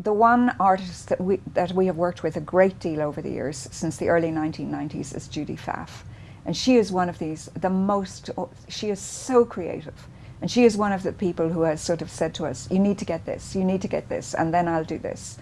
the one artist that we, that we have worked with a great deal over the years, since the early 1990s, is Judy Pfaff. And she is one of these, the most, oh, she is so creative. And she is one of the people who has sort of said to us, you need to get this, you need to get this, and then I'll do this.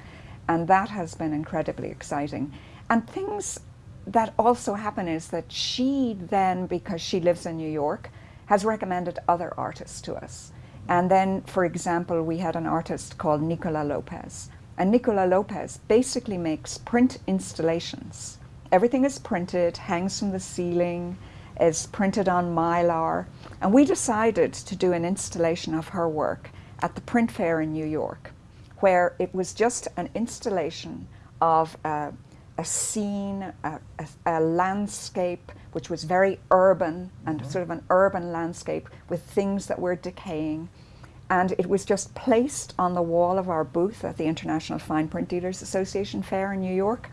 And that has been incredibly exciting. And things that also happen is that she then, because she lives in New York, has recommended other artists to us. And then, for example, we had an artist called Nicola Lopez. And Nicola Lopez basically makes print installations. Everything is printed, hangs from the ceiling, is printed on mylar. And we decided to do an installation of her work at the print fair in New York, where it was just an installation of a, a scene, a, a, a, landscape, which was very urban and mm -hmm. sort of an urban landscape with things that were decaying. And it was just placed on the wall of our booth at the International Fine Print Dealers Association Fair in New York.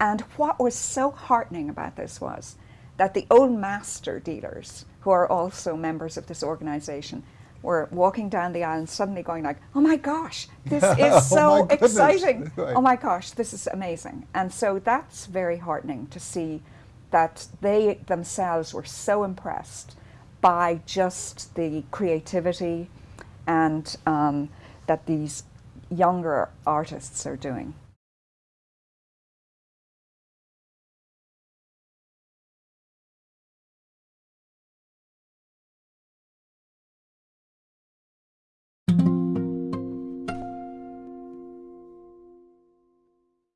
And what was so heartening about this was that the old master dealers, who are also members of this organization, were walking down the aisle and suddenly going like, oh my gosh, this is oh so oh exciting. Right. Oh my gosh, this is amazing. And so that's very heartening to see that they themselves were so impressed by just the creativity and um, that these younger artists are doing.